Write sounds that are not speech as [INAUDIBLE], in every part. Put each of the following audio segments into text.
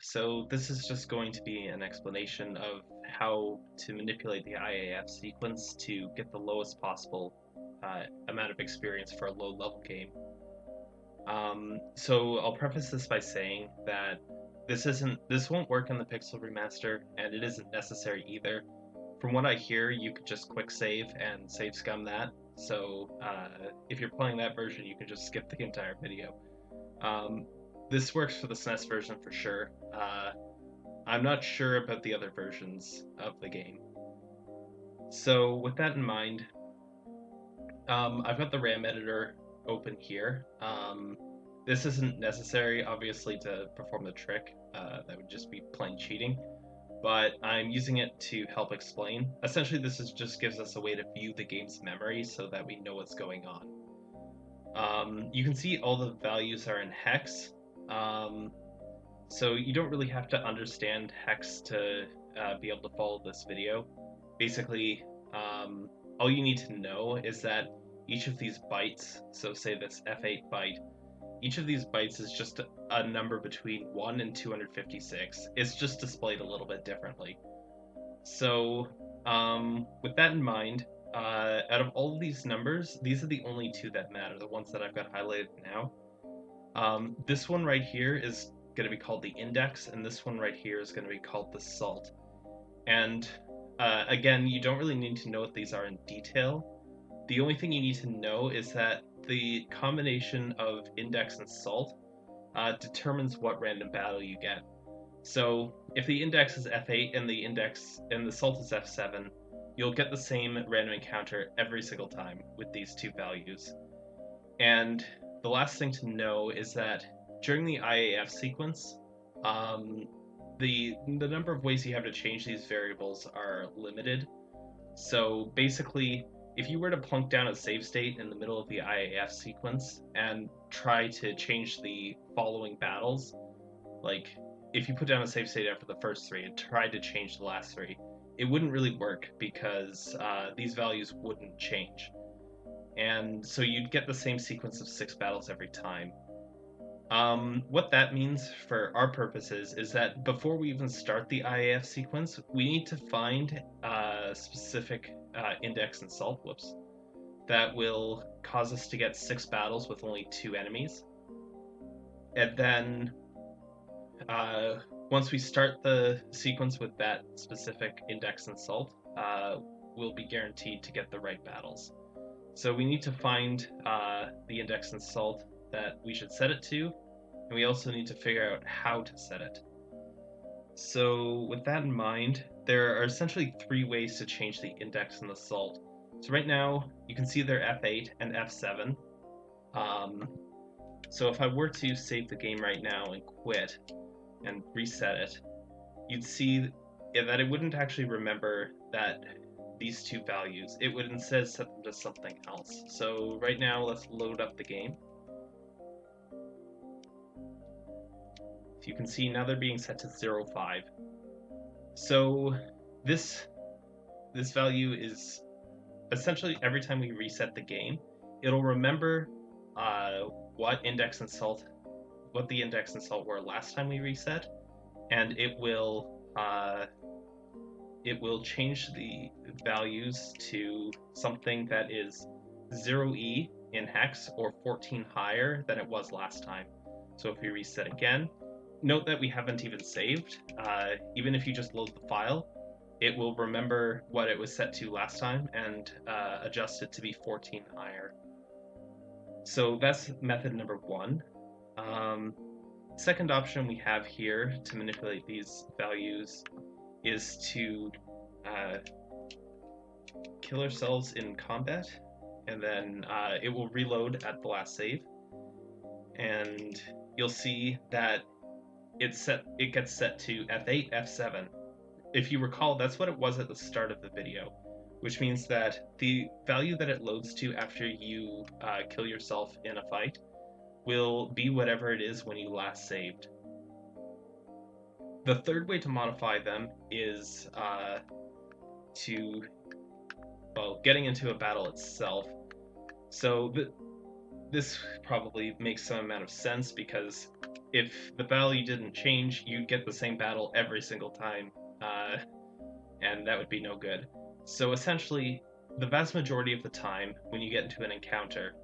So this is just going to be an explanation of how to manipulate the IAF sequence to get the lowest possible uh, amount of experience for a low level game. Um, so I'll preface this by saying that this isn't this won't work in the Pixel remaster, and it isn't necessary either. From what I hear, you could just quick save and save scum that. So uh, if you're playing that version, you can just skip the entire video. Um, this works for the SNES version for sure. Uh, I'm not sure about the other versions of the game. So with that in mind, um, I've got the RAM editor open here. Um, this isn't necessary, obviously, to perform the trick. Uh, that would just be plain cheating. But I'm using it to help explain. Essentially, this is just gives us a way to view the game's memory so that we know what's going on. Um, you can see all the values are in hex, um, so you don't really have to understand hex to uh, be able to follow this video. Basically, um, all you need to know is that each of these bytes, so say this F8 byte, each of these bytes is just a number between 1 and 256. It's just displayed a little bit differently. So, um, with that in mind, uh, out of all of these numbers, these are the only two that matter, the ones that I've got highlighted now. Um, this one right here is going to be called the index, and this one right here is going to be called the salt. And uh, again, you don't really need to know what these are in detail. The only thing you need to know is that the combination of index and salt uh, determines what random battle you get. So if the index is F8 and the index and the salt is F7, you'll get the same random encounter every single time with these two values. And the last thing to know is that during the IAF sequence, um, the the number of ways you have to change these variables are limited. So basically, if you were to plunk down a save state in the middle of the IAF sequence and try to change the following battles, like if you put down a save state after the first three and tried to change the last three, it wouldn't really work because uh, these values wouldn't change and so you'd get the same sequence of six battles every time. Um, what that means for our purposes is that before we even start the IAF sequence, we need to find a specific uh, index and salt, whoops, that will cause us to get six battles with only two enemies. And then uh, once we start the sequence with that specific index and salt, uh, we'll be guaranteed to get the right battles. So we need to find uh, the index and salt that we should set it to, and we also need to figure out how to set it. So with that in mind, there are essentially three ways to change the index and the salt. So right now, you can see they're F8 and F7. Um, so if I were to save the game right now and quit and reset it, you'd see that it wouldn't actually remember that these two values. It would instead set them to something else. So right now, let's load up the game. If you can see, now they're being set to 0, 5. So this, this value is essentially every time we reset the game, it'll remember uh, what index and salt, what the index and salt were last time we reset, and it will uh, it will change the values to something that is 0e in hex or 14 higher than it was last time. So if we reset again, note that we haven't even saved. Uh, even if you just load the file, it will remember what it was set to last time and uh, adjust it to be 14 higher. So that's method number one. Um, second option we have here to manipulate these values is to uh, kill ourselves in combat, and then uh, it will reload at the last save, and you'll see that it's set. It gets set to F8, F7. If you recall, that's what it was at the start of the video, which means that the value that it loads to after you uh, kill yourself in a fight will be whatever it is when you last saved. The third way to modify them is uh, to, well, getting into a battle itself. So th this probably makes some amount of sense because if the value didn't change, you'd get the same battle every single time, uh, and that would be no good. So essentially, the vast majority of the time, when you get into an encounter,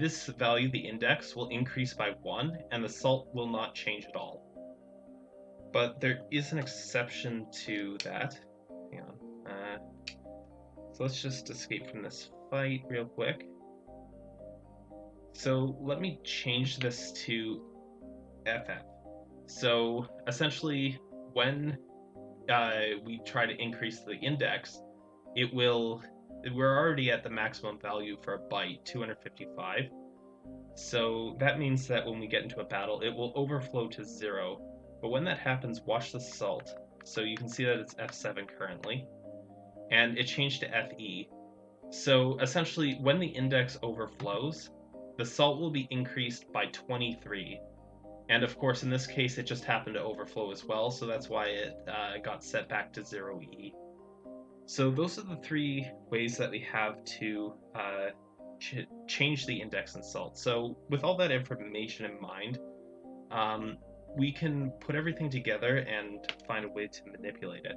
this value, the index, will increase by 1, and the salt will not change at all. But there is an exception to that. Hang on. Uh, so let's just escape from this fight real quick. So let me change this to FF. So essentially, when uh, we try to increase the index, it will we're already at the maximum value for a byte, 255. So that means that when we get into a battle, it will overflow to zero. But when that happens, watch the salt. So you can see that it's F7 currently. And it changed to FE. So essentially, when the index overflows, the salt will be increased by 23. And of course, in this case, it just happened to overflow as well, so that's why it uh, got set back to 0E. So those are the three ways that we have to uh, ch change the index in salt. So with all that information in mind, um, we can put everything together and find a way to manipulate it.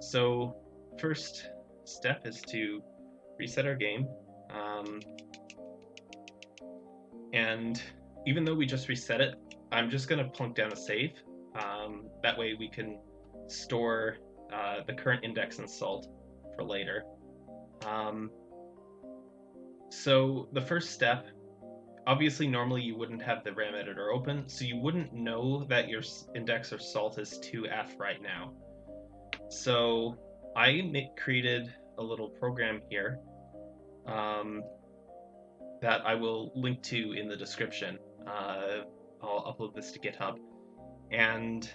So first step is to reset our game. Um, and even though we just reset it, I'm just going to plunk down a save. Um, that way we can store uh, the current index and salt for later. Um, so the first step, obviously normally you wouldn't have the RAM editor open, so you wouldn't know that your index or salt is 2F right now. So I created a little program here um, that I will link to in the description. Uh, I'll upload this to GitHub. And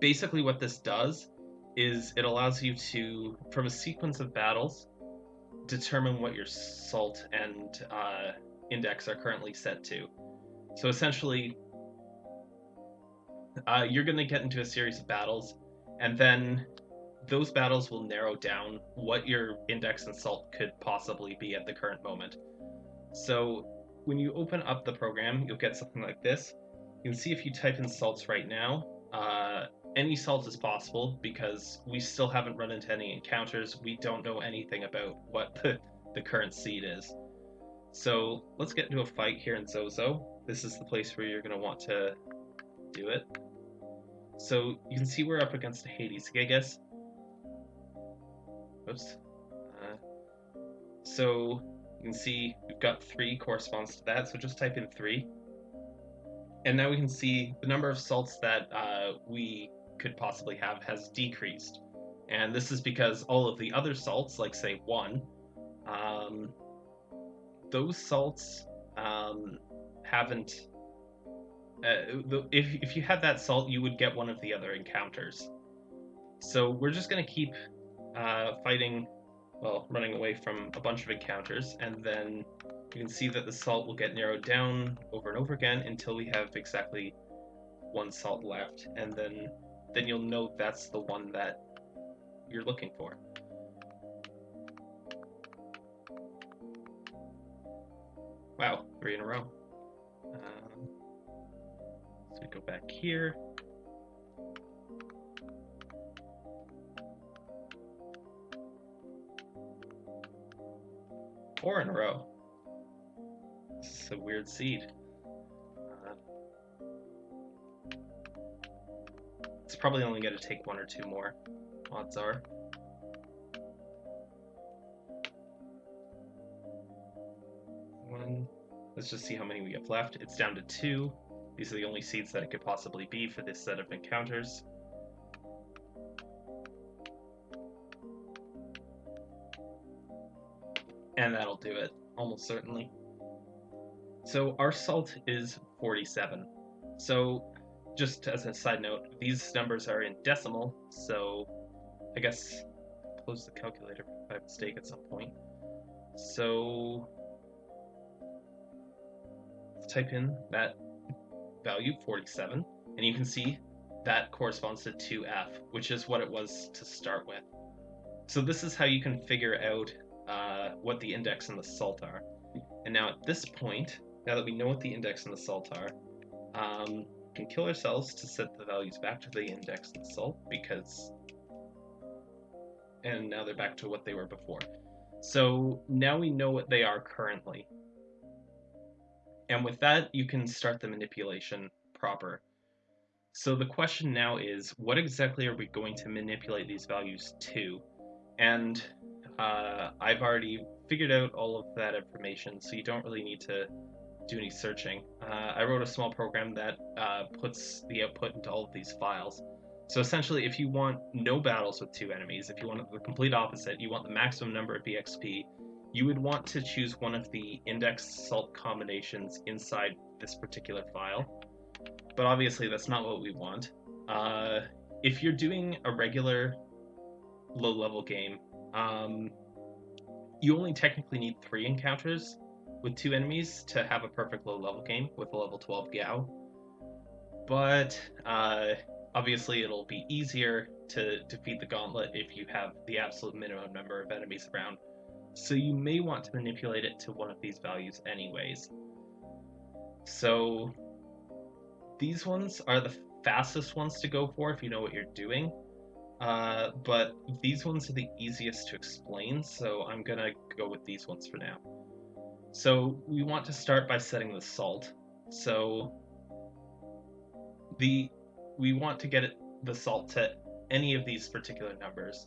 basically what this does is it allows you to, from a sequence of battles, determine what your salt and uh, index are currently set to. So essentially, uh, you're going to get into a series of battles, and then those battles will narrow down what your index and salt could possibly be at the current moment. So when you open up the program, you'll get something like this. You can see if you type in salts right now, uh, any salt is possible because we still haven't run into any encounters. We don't know anything about what the, the current seed is. So let's get into a fight here in Zozo. This is the place where you're going to want to do it. So you can see we're up against Hades Gigas. Oops. Uh, so you can see we've got three corresponds to that, so just type in three. And now we can see the number of salts that uh, we could possibly have has decreased. And this is because all of the other salts, like say one, um, those salts um, haven't. Uh, if, if you had that salt, you would get one of the other encounters. So we're just going to keep uh, fighting, well, running away from a bunch of encounters, and then you can see that the salt will get narrowed down over and over again until we have exactly one salt left, and then then you'll know that's the one that you're looking for. Wow, three in a row. Um, so we go back here. Four in a row. This is a weird seed. It's probably only going to take one or two more, odds are. Let's just see how many we have left. It's down to two. These are the only seeds that it could possibly be for this set of encounters. And that'll do it, almost certainly. So our salt is 47. So just as a side note, these numbers are in decimal, so I guess close the calculator by mistake at some point. So type in that value, 47, and you can see that corresponds to 2f, which is what it was to start with. So this is how you can figure out uh, what the index and the salt are. And now at this point, now that we know what the index and the salt are, Um, can kill ourselves to set the values back to the index and salt because and now they're back to what they were before. So now we know what they are currently. And with that, you can start the manipulation proper. So the question now is, what exactly are we going to manipulate these values to? And uh, I've already figured out all of that information, so you don't really need to do any searching. Uh, I wrote a small program that uh, puts the output into all of these files. So essentially, if you want no battles with two enemies, if you want the complete opposite, you want the maximum number of EXP, you would want to choose one of the index salt combinations inside this particular file. But obviously, that's not what we want. Uh, if you're doing a regular low level game, um, you only technically need three encounters with two enemies to have a perfect low level game with a level 12 Gau. But uh, obviously, it'll be easier to defeat the gauntlet if you have the absolute minimum number of enemies around. So you may want to manipulate it to one of these values anyways. So these ones are the fastest ones to go for if you know what you're doing. Uh, but these ones are the easiest to explain, so I'm gonna go with these ones for now. So we want to start by setting the salt. So the we want to get it, the salt to any of these particular numbers.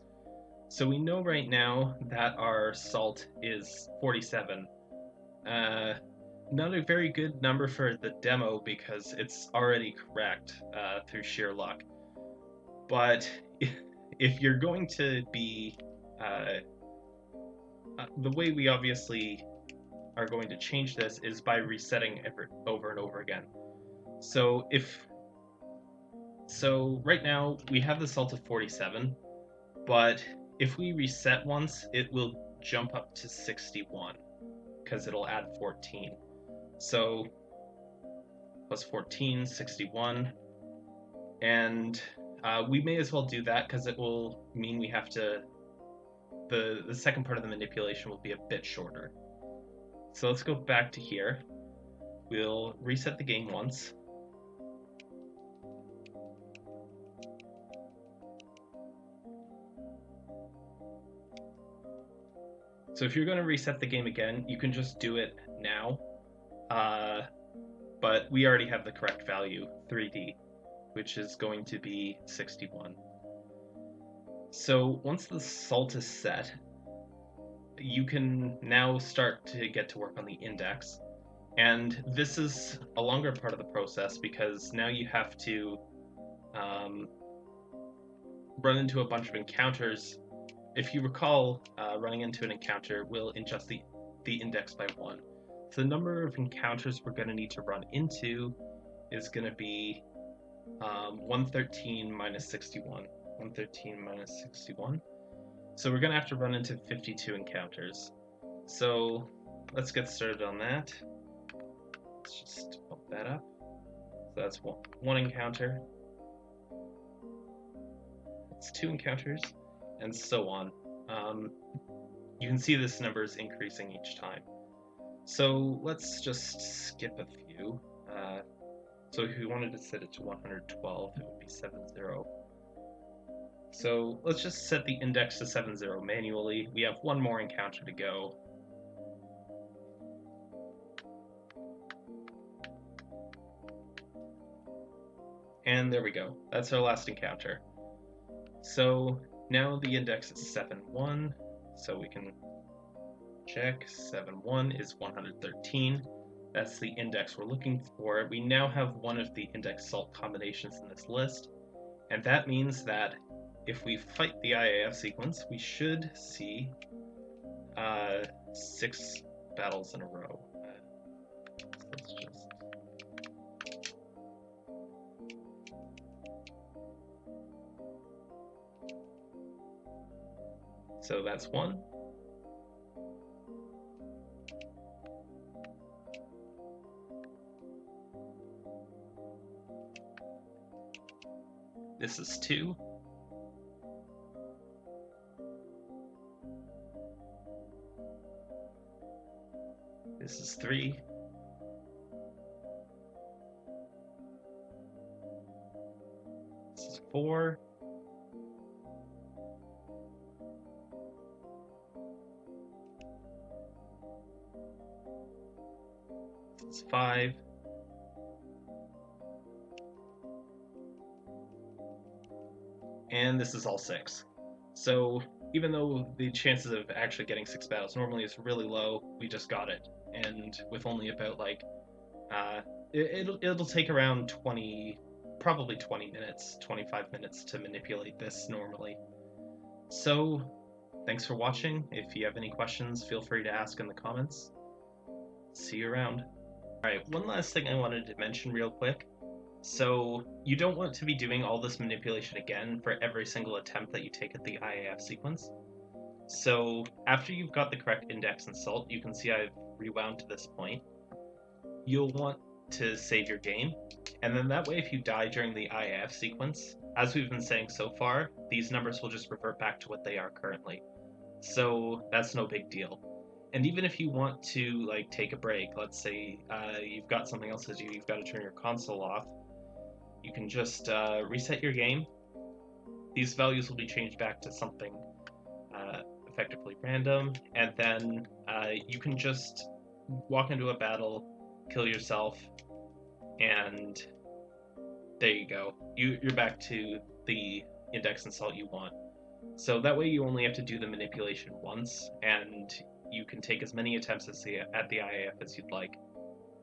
So we know right now that our salt is 47. Uh, not a very good number for the demo because it's already correct uh, through sheer luck. But [LAUGHS] if you're going to be uh, uh, the way we obviously are going to change this is by resetting every, over and over again. So if so right now we have the salt of 47, but if we reset once, it will jump up to 61 because it'll add 14. So plus 14, 61. And uh, we may as well do that because it will mean we have to, the, the second part of the manipulation will be a bit shorter. So let's go back to here. We'll reset the game once. So if you're going to reset the game again, you can just do it now. Uh, but we already have the correct value, 3D, which is going to be 61. So once the salt is set, you can now start to get to work on the index. And this is a longer part of the process because now you have to um, run into a bunch of encounters if you recall, uh, running into an encounter will adjust the, the index by one. So the number of encounters we're going to need to run into is going to be um, 113 minus 61. 113 minus 61. So we're going to have to run into 52 encounters. So let's get started on that. Let's just bump that up. So that's one, one encounter. It's two encounters and so on. Um, you can see this number is increasing each time. So let's just skip a few. Uh, so if we wanted to set it to 112, it would be 70. So let's just set the index to 70 manually. We have one more encounter to go. And there we go. That's our last encounter. So now the index is 7.1, so we can check 7.1 is 113. That's the index we're looking for. We now have one of the index salt combinations in this list, and that means that if we fight the IAF sequence, we should see uh, six battles in a row. So So that's one. This is two. This is three. This is four. It's five. And this is all six. So even though the chances of actually getting six battles normally is really low, we just got it. And with only about like, uh, it, will it'll take around 20, probably 20 minutes, 25 minutes to manipulate this normally. So, thanks for watching. If you have any questions, feel free to ask in the comments. See you around. Alright, one last thing I wanted to mention real quick. So, you don't want to be doing all this manipulation again for every single attempt that you take at the IAF sequence. So, after you've got the correct index and salt, you can see I've rewound to this point. You'll want to save your game. And then that way, if you die during the IAF sequence, as we've been saying so far, these numbers will just revert back to what they are currently. So that's no big deal. And even if you want to like take a break, let's say uh, you've got something else to do, you've got to turn your console off, you can just uh, reset your game. These values will be changed back to something uh, effectively random, and then uh, you can just walk into a battle, kill yourself, and there you go. You, you're back to the index and salt you want. So that way you only have to do the manipulation once, and you can take as many attempts at the IAF as you'd like.